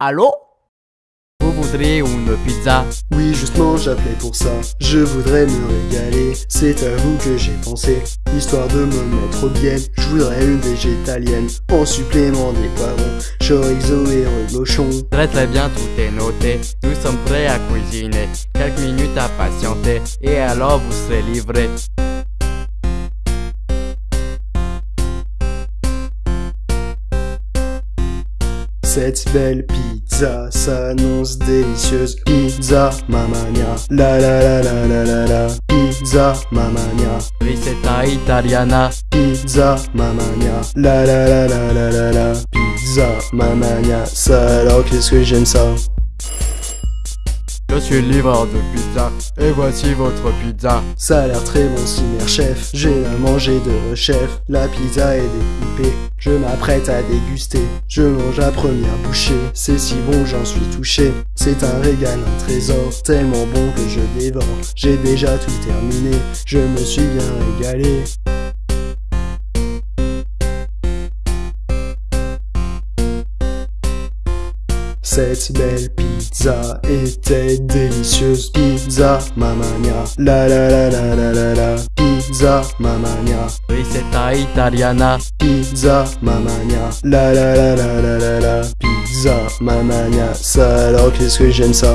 Allô? Vous voudriez une pizza? Oui, justement, j'appelais pour ça. Je voudrais me régaler, c'est à vous que j'ai pensé. Histoire de me mettre bien, je voudrais une végétalienne. En supplément des poivrons, chorizo et reblochon. Très très bien, tout est noté. Nous sommes prêts à cuisiner. Quelques minutes à patienter. Et alors vous serez livré. Cette belle pizza s'annonce délicieuse. Pizza mamania, la la la la la la la. Pizza mamania, Ricetta italiana. pizza mamania, la la la la la la la. Pizza mamania, ça alors qu'est-ce que j'aime ça? Je suis livreur de pizza. Et voici votre pizza. Ça a l'air très bon si mère chef. J'ai à manger de chef. La pizza est découpée. Je m'apprête à déguster. Je mange la première bouchée. C'est si bon, j'en suis touché. C'est un régal, un trésor. Tellement bon que je dévore. J'ai déjà tout terminé. Je me suis bien régalé. Cette belle pizza était délicieuse. Pizza mamania, la la la la la la la. Pizza mamania, Ricetta italiana. pizza mamania, la la la la la la la. Pizza mamania, ça alors qu'est-ce que j'aime ça?